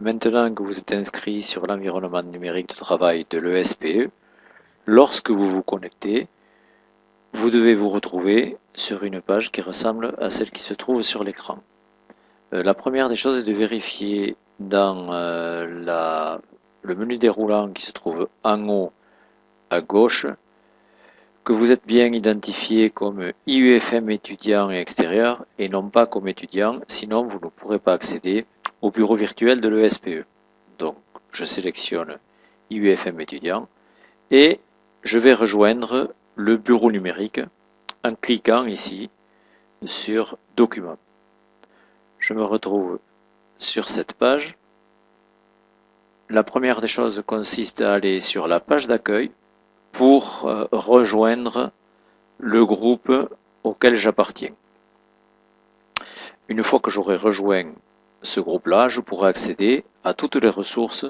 Maintenant que vous êtes inscrit sur l'environnement numérique de travail de l'ESPE, lorsque vous vous connectez, vous devez vous retrouver sur une page qui ressemble à celle qui se trouve sur l'écran. Euh, la première des choses est de vérifier dans euh, le menu déroulant qui se trouve en haut à gauche que vous êtes bien identifié comme IUFM étudiant extérieur et non pas comme étudiant, sinon vous ne pourrez pas accéder au bureau virtuel de l'ESPE. Donc, je sélectionne IUFM étudiant et je vais rejoindre le bureau numérique en cliquant ici sur Documents. Je me retrouve sur cette page. La première des choses consiste à aller sur la page d'accueil pour euh, rejoindre le groupe auquel j'appartiens. Une fois que j'aurai rejoint ce groupe-là, je pourrai accéder à toutes les ressources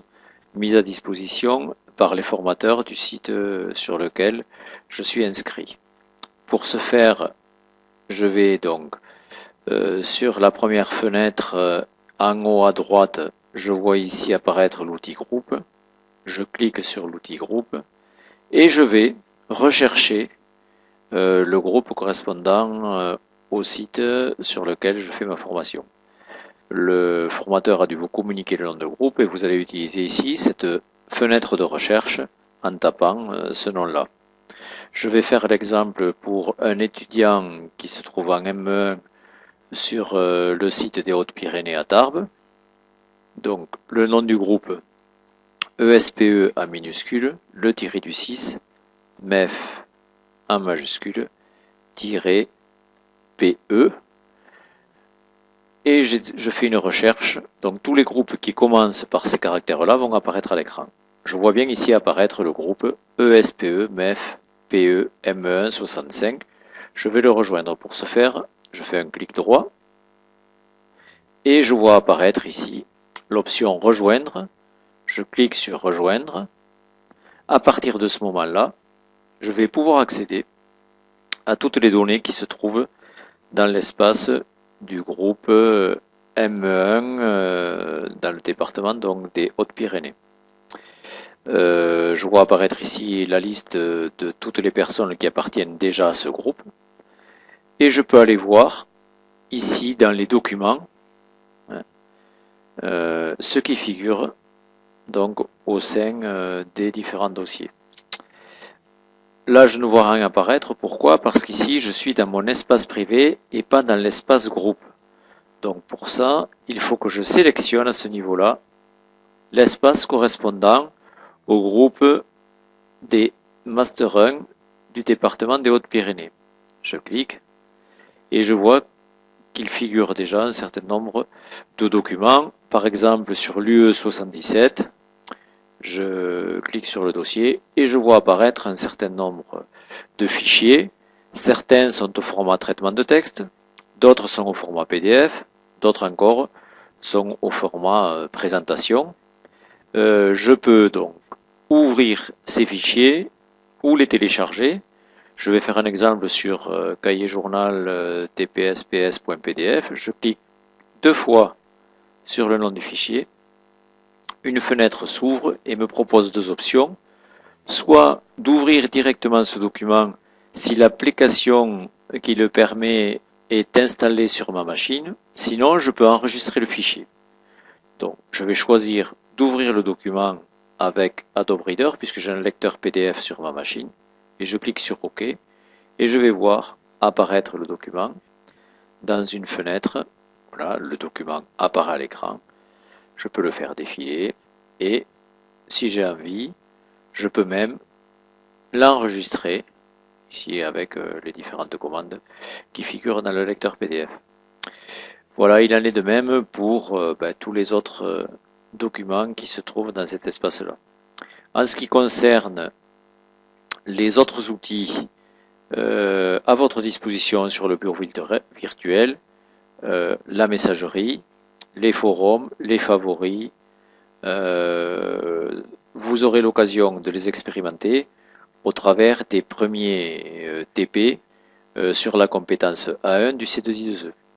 mises à disposition par les formateurs du site euh, sur lequel je suis inscrit. Pour ce faire, je vais donc euh, sur la première fenêtre euh, en haut à droite, je vois ici apparaître l'outil groupe. Je clique sur l'outil groupe et je vais rechercher le groupe correspondant au site sur lequel je fais ma formation le formateur a dû vous communiquer le nom de groupe et vous allez utiliser ici cette fenêtre de recherche en tapant euh, ce nom-là. Je vais faire l'exemple pour un étudiant qui se trouve en M1 sur euh, le site des Hautes-Pyrénées à Tarbes. Donc le nom du groupe ESPE en minuscule, le tiré du 6, MEF en majuscule, tiré PE, et je fais une recherche. Donc tous les groupes qui commencent par ces caractères-là vont apparaître à l'écran. Je vois bien ici apparaître le groupe ESPE, MEF, PE, ME1, 65. Je vais le rejoindre. Pour ce faire, je fais un clic droit et je vois apparaître ici l'option rejoindre. Je clique sur rejoindre. À partir de ce moment-là, je vais pouvoir accéder à toutes les données qui se trouvent dans l'espace du groupe euh, M1 euh, dans le département donc des Hautes-Pyrénées. Euh, je vois apparaître ici la liste de toutes les personnes qui appartiennent déjà à ce groupe. Et je peux aller voir ici dans les documents hein, ce qui figure donc au sein des différents dossiers. Là, je ne vois rien apparaître. Pourquoi? Parce qu'ici, je suis dans mon espace privé et pas dans l'espace groupe. Donc pour ça, il faut que je sélectionne à ce niveau-là l'espace correspondant au groupe des Master 1 du département des Hautes-Pyrénées. Je clique et je vois qu'il figure déjà un certain nombre de documents. Par exemple, sur l'UE 77, je clique sur le dossier et je vois apparaître un certain nombre de fichiers. Certains sont au format traitement de texte, d'autres sont au format PDF, d'autres encore sont au format euh, présentation. Euh, je peux donc ouvrir ces fichiers ou les télécharger. Je vais faire un exemple sur euh, cahier journal tpsps.pdf. Je clique deux fois sur le nom du fichier une fenêtre s'ouvre et me propose deux options. Soit d'ouvrir directement ce document si l'application qui le permet est installée sur ma machine. Sinon, je peux enregistrer le fichier. Donc, je vais choisir d'ouvrir le document avec Adobe Reader puisque j'ai un lecteur PDF sur ma machine. Et je clique sur OK. Et je vais voir apparaître le document dans une fenêtre. Voilà, le document apparaît à l'écran je peux le faire défiler et si j'ai envie, je peux même l'enregistrer ici avec euh, les différentes commandes qui figurent dans le lecteur PDF. Voilà, il en est de même pour euh, ben, tous les autres euh, documents qui se trouvent dans cet espace-là. En ce qui concerne les autres outils à votre disposition sur le bureau virtuel, la messagerie, les forums, les favoris. Euh, vous aurez l'occasion de les expérimenter au travers des premiers euh, TP euh, sur la compétence A1 du C2I2E.